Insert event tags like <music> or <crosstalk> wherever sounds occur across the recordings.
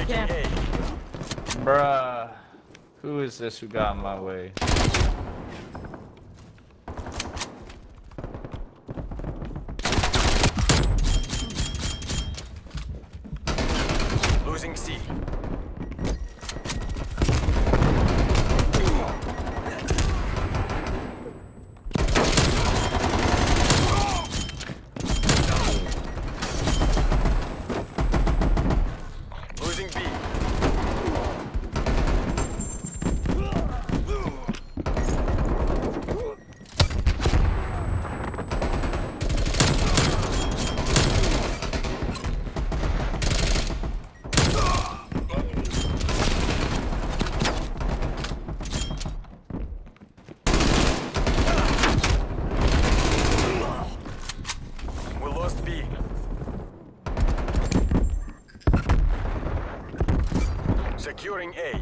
Taking Yeah. A. Bruh. Who is this who got in my way? Losing C. Losing B. We lost B. Securing A.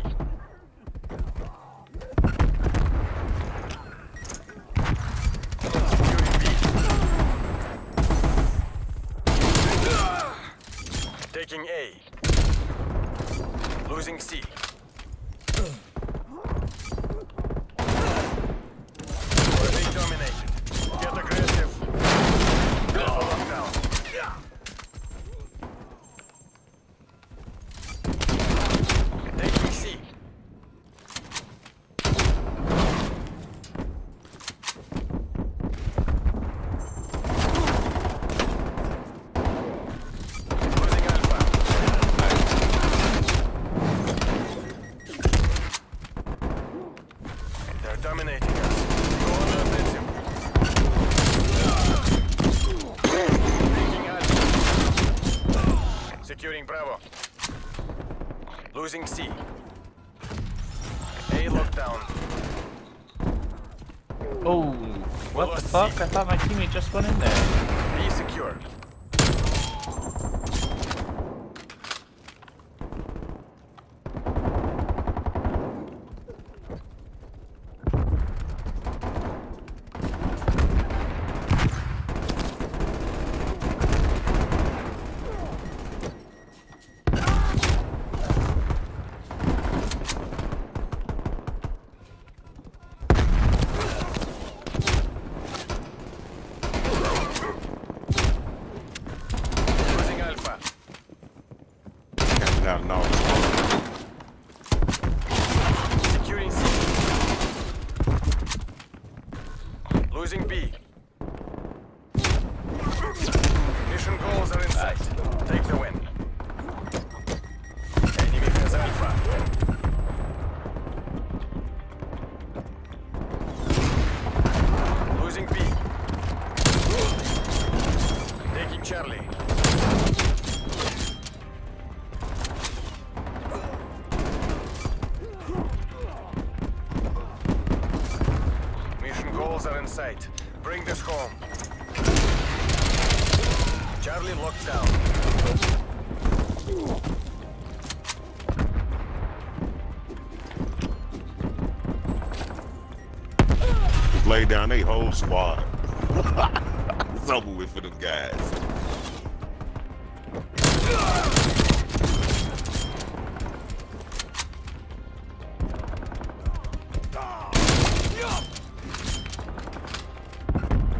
Securing B. Taking A. Losing C. We're being dominated. Get aggressive. Alpha lockdown. Taking C. Losing Alpha. They're dominating us. Go on the offensive. Taking Alpha. Securing Bravo. Losing C. A lockdown. Oh, what the fuck? C. I thought my teammate just went in there. B secure. Losing Alpha. Now, no. Securing C. Losing B. Mission goals are in sight. Take the win. Enemy has Alpha. Losing B. Taking Charlie. Goals are in sight. Bring this home. Charlie locked down. Lay down they whole squad. <laughs> it's over with for them guys.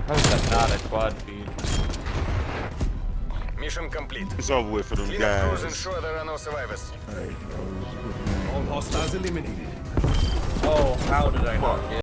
How is that not a quad feed? Mission complete. It's over with for them Clean up crews, guys. ensure there are no survivors. All hostiles eliminated. Oh, how did I not get